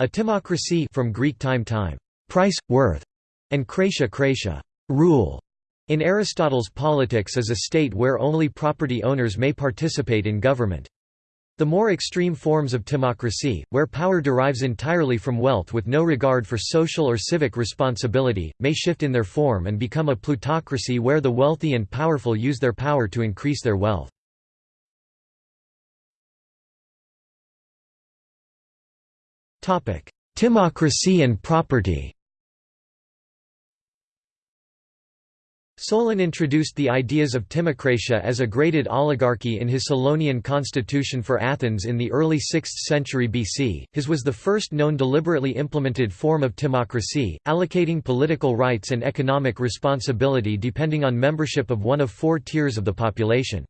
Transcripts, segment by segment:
A timocracy from Greek time time, price, worth, and kratia kratia, rule. In Aristotle's Politics is a state where only property owners may participate in government. The more extreme forms of timocracy, where power derives entirely from wealth with no regard for social or civic responsibility, may shift in their form and become a plutocracy where the wealthy and powerful use their power to increase their wealth. Timocracy and property Solon introduced the ideas of timocratia as a graded oligarchy in his Solonian constitution for Athens in the early 6th century BC. His was the first known deliberately implemented form of timocracy, allocating political rights and economic responsibility depending on membership of one of four tiers of the population.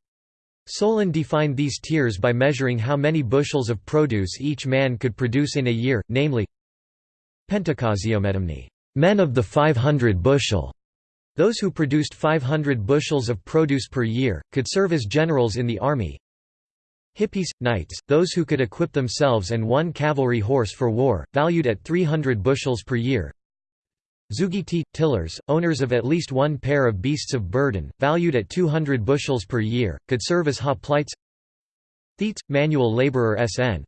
Solon defined these tiers by measuring how many bushels of produce each man could produce in a year, namely Pentacosiomedimni, men of the 500 bushel, those who produced 500 bushels of produce per year, could serve as generals in the army. Hippeis, knights, those who could equip themselves and one cavalry horse for war, valued at 300 bushels per year. Zeugitai, tillers, owners of at least one pair of beasts of burden, valued at 200 bushels per year, could serve as hoplites. Thetes, manual laborer SN.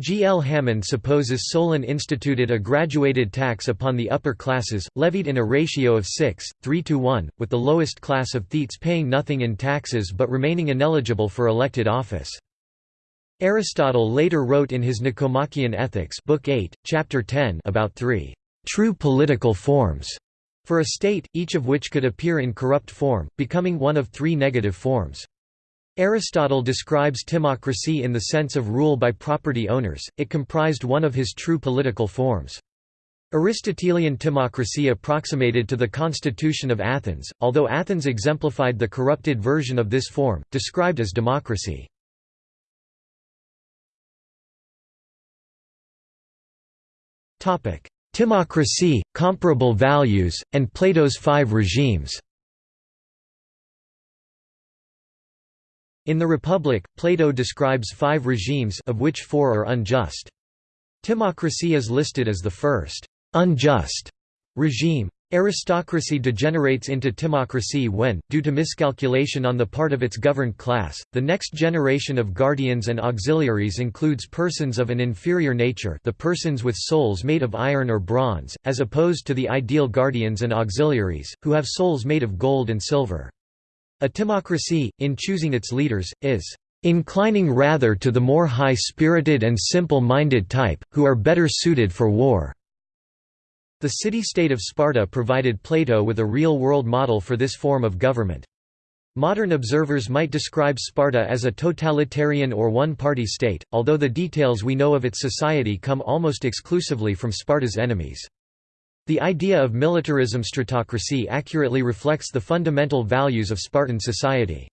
G. L. Hammond supposes Solon instituted a graduated tax upon the upper classes, levied in a ratio of 6, 3 to 1, with the lowest class of thetes paying nothing in taxes but remaining ineligible for elected office. Aristotle later wrote in his Nicomachean Ethics Book 8, Chapter 10 about three true political forms for a state, each of which could appear in corrupt form, becoming one of three negative forms. Aristotle describes timocracy in the sense of rule by property owners, it comprised one of his true political forms. Aristotelian timocracy approximated to the constitution of Athens, although Athens exemplified the corrupted version of this form, described as democracy. Timocracy, comparable values, and Plato's five regimes In the Republic, Plato describes five regimes of which four are unjust. Timocracy is listed as the first unjust regime. Aristocracy degenerates into timocracy when, due to miscalculation on the part of its governed class, the next generation of guardians and auxiliaries includes persons of an inferior nature the persons with souls made of iron or bronze, as opposed to the ideal guardians and auxiliaries, who have souls made of gold and silver. A timocracy, in choosing its leaders, is inclining rather to the more high-spirited and simple-minded type, who are better suited for war." The city-state of Sparta provided Plato with a real-world model for this form of government. Modern observers might describe Sparta as a totalitarian or one-party state, although the details we know of its society come almost exclusively from Sparta's enemies. The idea of militarism stratocracy accurately reflects the fundamental values of Spartan society.